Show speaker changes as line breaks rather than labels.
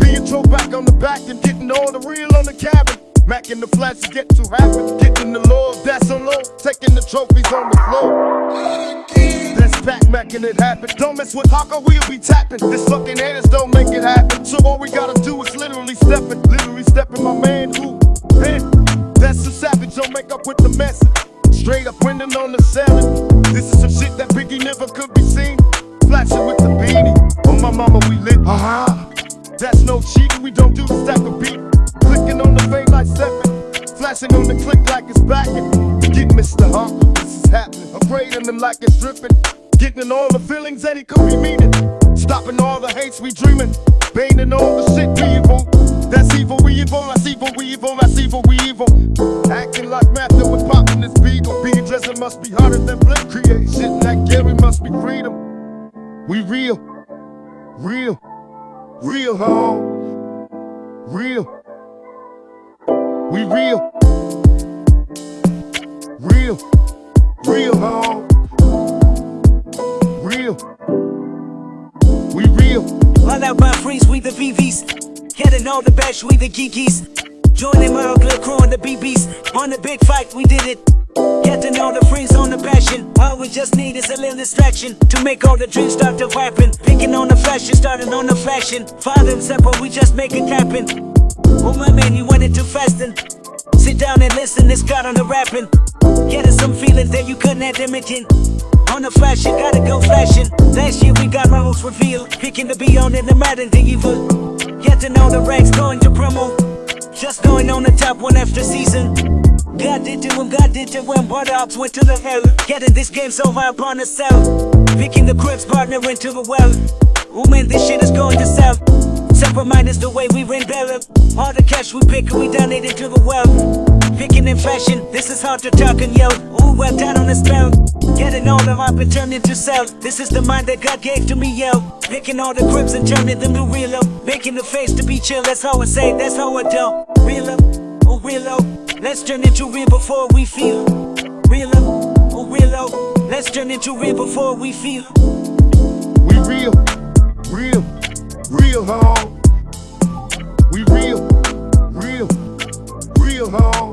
Being thrown back on the back and getting all the real on the cabin. Mac in the flats to get to happen. Getting the Lord, that's on low. Taking the trophies on the floor. That's back making it happen. Don't mess with Hawker, we'll be tapping. This fucking haters don't make it happen. So all we gotta do is literally step it. Literally stepping my man who. That's a savage, don't make up with the message. Straight up winning on the selling. We don't do the stack of beat. Clicking on the fade like stepping. Flashing on the click like it's backing. Get Mr. Hump, this is happening. Upgrading them like it's dripping. Getting all the feelings that he could be meaning. Stopping all the hates we dreaming. Baning all the shit we evil. That's evil, we evil, that's evil, we evil, that's evil, we evil. Acting like Matthew was popping this beagle. Being dressing must be harder than Blink. Create That Gary must be freedom. We real, real, real, home. Real. We real. Real. Real, home. Real. We real.
All out by freeze, we the VVs. Getting all the bash, we the geekies. Joining my ugly crew on the BBs. On the big fight, we did it. Getting all the freeze on the passion. All we just need is a little distraction to make all the dreams start to happen. Picking on the fashion, starting on the fashion. Father and simple, we just make it happen. Oh my man, you went into fasting. Sit down and listen, it's got on the rapping. Getting some feelings that you couldn't have imagine. On the fashion, gotta go flashing. Last year we got my hopes revealed. Picking the beyond and the mad and the evil. Getting all the ranks going to promo. Just going on the top one after season. Did to him, God did to him, but ops went to the hell. Getting this game so high upon cell. Picking the cribs, partner into the well. Oh man, this shit is going to sell. Separate mind is the way we rebel. All the cash we pick, we donate it to the well. Picking in fashion, this is hard to talk and yell. Ooh, well down on the spell. Getting all the hype and turn into sell. This is the mind that God gave to me, yo. Picking all the cribs and turning them to real up. Making the face to be chill, that's how I say, that's how I do. Real up, oh real up. Let's turn into real before we feel. Real up, oh real up. Let's turn into real before we feel.
We real. Real. Real, home. We real. Real. Real, home.